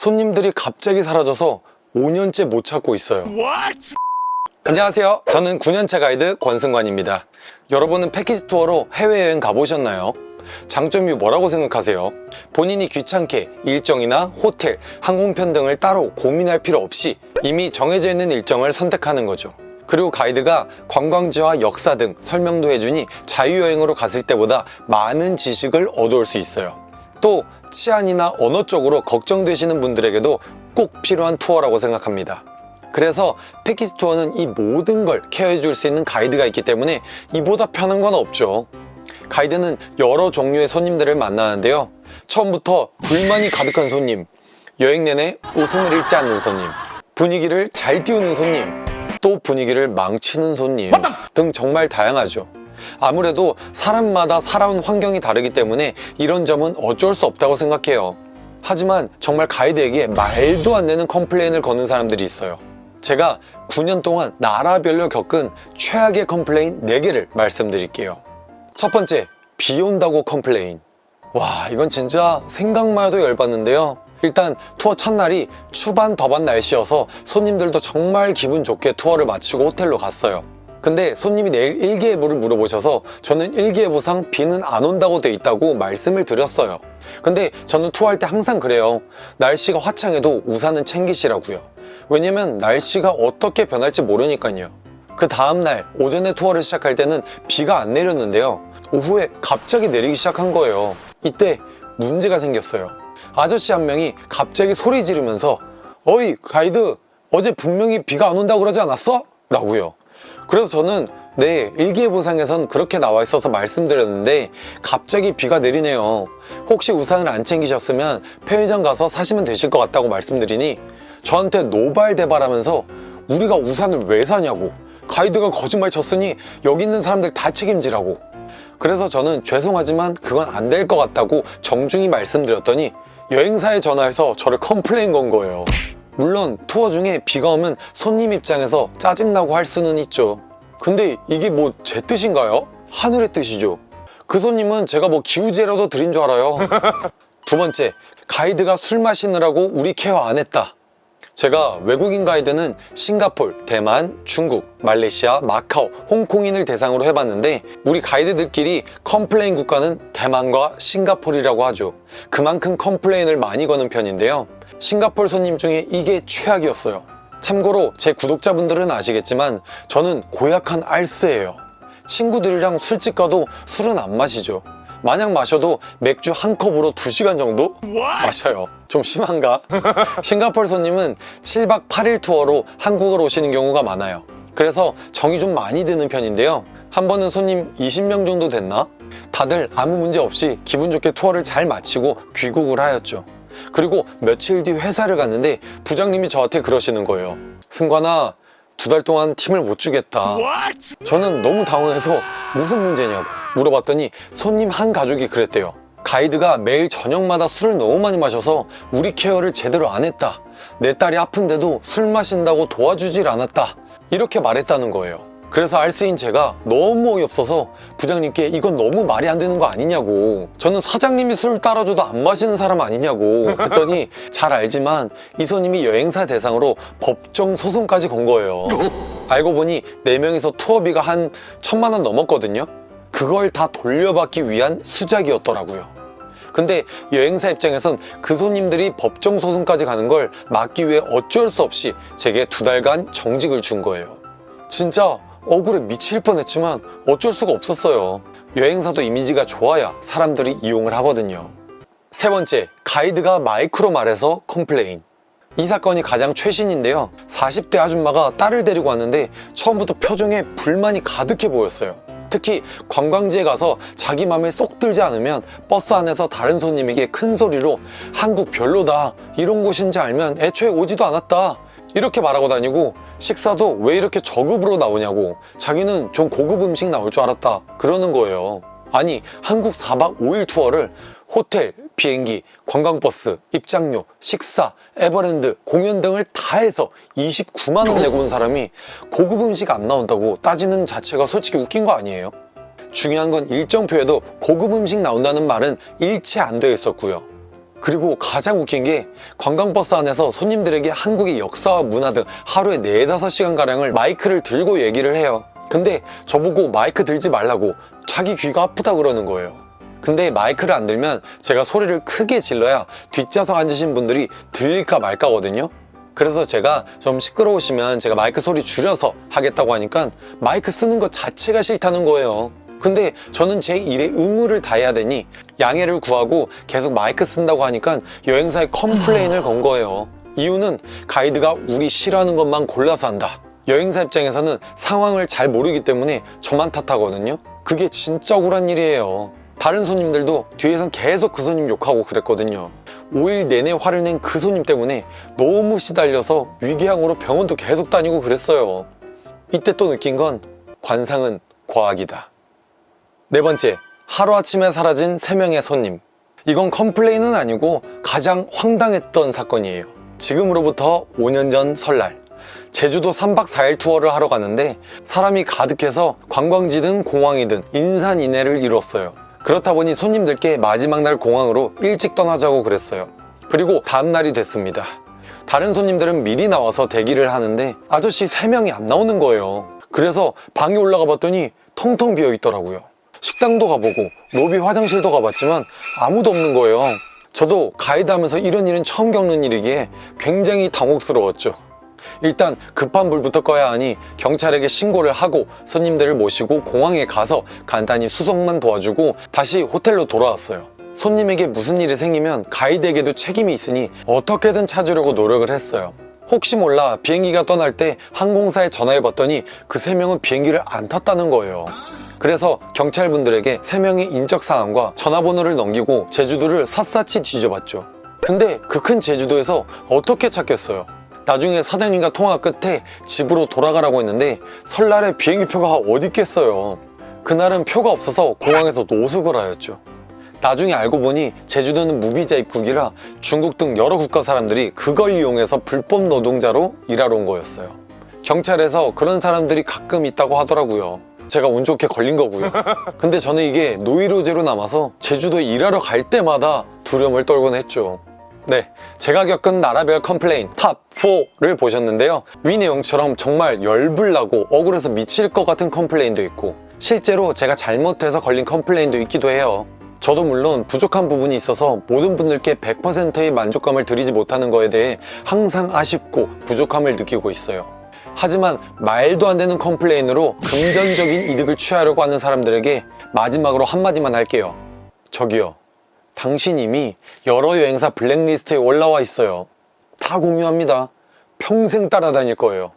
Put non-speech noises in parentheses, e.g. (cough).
손님들이 갑자기 사라져서 5년째 못 찾고 있어요. 안녕하세요. 저는 9년차 가이드 권승관입니다. 여러분은 패키지 투어로 해외여행 가보셨나요? 장점이 뭐라고 생각하세요? 본인이 귀찮게 일정이나 호텔, 항공편 등을 따로 고민할 필요 없이 이미 정해져 있는 일정을 선택하는 거죠. 그리고 가이드가 관광지와 역사 등 설명도 해주니 자유여행으로 갔을 때보다 많은 지식을 얻어올 수 있어요. 또 치안이나 언어 쪽으로 걱정되시는 분들에게도 꼭 필요한 투어라고 생각합니다. 그래서 패키지 투어는 이 모든 걸 케어해 줄 수 있는 가이드가 있기 때문에 이보다 편한 건 없죠. 가이드는 여러 종류의 손님들을 만나는데요. 처음부터 불만이 가득한 손님, 여행 내내 웃음을 잃지 않는 손님, 분위기를 잘 띄우는 손님, 또 분위기를 망치는 손님 등 정말 다양하죠. 아무래도 사람마다 살아온 환경이 다르기 때문에 이런 점은 어쩔 수 없다고 생각해요. 하지만 정말 가이드에게 말도 안 되는 complain을 거는 사람들이 있어요. 제가 9년 동안 나라별로 겪은 최악의 complain 4개를 말씀드릴게요. 첫 번째, 비 온다고 complain. 와, 이건 진짜 생각만 해도 열받는데요. 일단 투어 첫날이 춥안 덥안 날씨여서 손님들도 정말 기분 좋게 투어를 마치고 호텔로 갔어요. 근데 손님이 내일 일기예보를 물어보셔서 저는 일기예보상 비는 안 온다고 돼 있다고 말씀을 드렸어요. 근데 저는 투어할 때 항상 그래요. 날씨가 화창해도 우산은 챙기시라고요. 왜냐면 날씨가 어떻게 변할지 모르니까요. 그 다음날 오전에 투어를 시작할 때는 비가 안 내렸는데요. 오후에 갑자기 내리기 시작한 거예요. 이때 문제가 생겼어요. 아저씨 한 명이 갑자기 소리 지르면서 어이 가이드 어제 분명히 비가 안 온다고 그러지 않았어? 라고요. 그래서 저는 네 일기예보상에선 그렇게 나와 있어서 말씀드렸는데 갑자기 비가 내리네요. 혹시 우산을 안 챙기셨으면 편의점 가서 사시면 되실 것 같다고 말씀드리니 저한테 노발대발하면서 우리가 우산을 왜 사냐고 가이드가 거짓말 쳤으니 여기 있는 사람들 다 책임지라고 그래서 저는 죄송하지만 그건 안 될 것 같다고 정중히 말씀드렸더니 여행사에 전화해서 저를 complain 건 거예요 물론 투어 중에 비가 오면 손님 입장에서 짜증나고 할 수는 있죠 근데 이게 뭐 제 뜻인가요? 하늘의 뜻이죠 그 손님은 제가 뭐 기우제라도 드린 줄 알아요 (laughs) 두 번째 가이드가 술 마시느라고 우리 care 안 했다 제가 외국인 가이드는 싱가폴, 대만, 중국, 말레이시아, 마카오, 홍콩인을 대상으로 해봤는데 우리 가이드들끼리 complain 국가는 대만과 싱가폴이라고 하죠. 그만큼 complain을 많이 거는 편인데요. 싱가폴 손님 중에 이게 최악이었어요. 참고로 제 구독자분들은 아시겠지만 저는 고약한 알쓰예요. 친구들이랑 술집 가도 술은 안 마시죠. 만약 마셔도 맥주 한 컵으로 2시간 정도 마셔요. 좀 심한가? (laughs) 싱가폴 손님은 7박 8일 투어로 한국을 오시는 경우가 많아요. 그래서 정이 좀 많이 드는 편인데요. 한 번은 손님 20명 정도 됐나? 다들 아무 문제 없이 기분 좋게 투어를 잘 마치고 귀국을 하였죠. 그리고 며칠 뒤 회사를 갔는데 부장님이 저한테 그러시는 거예요. 승관아, 두 달 동안 팀을 못 주겠다. 저는 너무 당황해서 무슨 문제냐고 물어봤더니 손님 한 가족이 그랬대요. 가이드가 매일 저녁마다 술을 너무 많이 마셔서 우리 케어를 제대로 안 했다. 내 딸이 아픈데도 술 마신다고 도와주질 않았다. 이렇게 말했다는 거예요. 그래서 알쓰인 제가 너무 어이없어서 부장님께 이건 너무 말이 안 되는 거 아니냐고. 저는 사장님이 술 따라줘도 안 마시는 사람 아니냐고 했더니 잘 알지만 이 손님이 여행사 대상으로 법정 소송까지 건 거예요. 알고 보니 4명이서 투어비가 한 천만 원 넘었거든요. 그걸 다 돌려받기 위한 수작이었더라고요. 근데 여행사 입장에선 그 손님들이 법정 소송까지 가는 걸 막기 위해 어쩔 수 없이 제게 두 달간 정직을 준 거예요. 진짜 억울해 미칠 뻔했지만 어쩔 수가 없었어요. 여행사도 이미지가 좋아야 사람들이 이용을 하거든요. 세 번째, 가이드가 마이크로 말해서 complain. 이 사건이 가장 최신인데요. 40대 아줌마가 딸을 데리고 왔는데 처음부터 표정에 불만이 가득해 보였어요. 특히 관광지에 가서 자기 맘에 쏙 들지 않으면 버스 안에서 다른 손님에게 큰 소리로 한국 별로다. 이런 곳인지 알면 애초에 오지도 않았다 이렇게 말하고 다니고 식사도 왜 이렇게 저급으로 나오냐고. 자기는 좀 고급 음식 나올 줄 알았다 그러는 거예요. 아니 한국 4박 5일 투어를 호텔, 비행기, 관광버스, 입장료, 식사, 에버랜드, 공연 등을 다 해서 29만 원 내고 온 사람이 고급 음식 안 나온다고 따지는 자체가 솔직히 웃긴 거 아니에요? 중요한 건 일정표에도 고급 음식 나온다는 말은 일체 안 되어 있었고요 그리고 가장 웃긴 게 관광버스 안에서 손님들에게 한국의 역사와 문화 등 하루에 4, 5시간가량을 마이크를 들고 얘기를 해요. 근데 저보고 마이크 들지 말라고 자기 귀가 아프다 그러는 거예요. 근데 마이크를 안 들면 제가 소리를 크게 질러야 뒷좌석 앉으신 분들이 들릴까 말까거든요. 그래서 제가 좀 시끄러우시면 제가 마이크 소리 줄여서 하겠다고 하니까 마이크 쓰는 것 자체가 싫다는 거예요 근데 저는 제 일에 의무를 다해야 되니 양해를 구하고 계속 마이크 쓴다고 하니까 여행사에 complain을 건 거예요. 이유는 가이드가 우리 싫어하는 것만 골라서 한다. 여행사 입장에서는 상황을 잘 모르기 때문에 저만 탓하거든요. 그게 진짜 억울한 일이에요. 다른 손님들도 뒤에선 계속 그 손님 욕하고 그랬거든요. 5일 내내 화를 낸 그 손님 때문에 너무 시달려서 위궤양으로 병원도 계속 다니고 그랬어요. 이때 또 느낀 건 관상은 과학이다 네 번째, 하루아침에 사라진 3명의 손님. 이건 complain은 아니고 가장 황당했던 사건이에요. 지금으로부터 5년 전 설날. 제주도 3박 4일 투어를 하러 갔는데 사람이 가득해서 관광지든 공항이든 인산인해를 이뤘어요. 그렇다 보니 손님들께 마지막 날 공항으로 일찍 떠나자고 그랬어요. 그리고 다음날이 됐습니다. 다른 손님들은 미리 나와서 대기를 하는데 아저씨 3명이 안 나오는 거예요. 그래서 방에 올라가 봤더니 텅텅 비어 있더라고요 식당도 가보고 로비 화장실도 가봤지만 아무도 없는 거예요. 저도 가이드 하면서 이런 일은 처음 겪는 일이기에 굉장히 당혹스러웠죠. 일단 급한 불부터 꺼야 하니 경찰에게 신고를 하고 손님들을 모시고 공항에 가서 간단히 수속만 도와주고 다시 호텔로 돌아왔어요. 손님에게 무슨 일이 생기면 가이드에게도 책임이 있으니 어떻게든 찾으려고 노력을 했어요 혹시 몰라 비행기가 떠날 때 항공사에 전화해봤더니 그 세 명은 비행기를 안 탔다는 거예요. 그래서 경찰분들에게 세 명의 인적사항과 전화번호를 넘기고 제주도를 샅샅이 뒤져봤죠. 근데 그 큰 제주도에서 어떻게 찾겠어요? 나중에 사장님과 통화 끝에 집으로 돌아가라고 했는데 설날에 비행기표가 어디 있겠어요? 그날은 표가 없어서 공항에서 노숙을 하였죠 나중에 알고 보니 제주도는 무비자 입국이라 중국 등 여러 국가 사람들이 그걸 이용해서 불법 노동자로 일하러 온 거였어요. 경찰에서 그런 사람들이 가끔 있다고 하더라고요. 제가 운 좋게 걸린 거고요. (laughs) 근데 저는 이게 노이로제로 남아서 제주도에 일하러 갈 때마다 두려움에 떨곤 했죠. 네, 제가 겪은 나라별 complain top 4를 보셨는데요. 위 내용처럼 정말 열불나고 억울해서 미칠 것 같은 complain도 있고 실제로 제가 잘못해서 걸린 complain도 있기도 해요 저도 물론 부족한 부분이 있어서 모든 분들께 100%의 만족감을 드리지 못하는 거에 대해 항상 아쉽고 부족함을 느끼고 있어요. 하지만 말도 안 되는 컴플레인으로 금전적인 이득을 취하려고 하는 사람들에게 마지막으로 한마디만 할게요. 저기요 당신 이미 여러 여행사 블랙리스트에 올라와 있어요. 다 공유합니다. 평생 따라다닐 거예요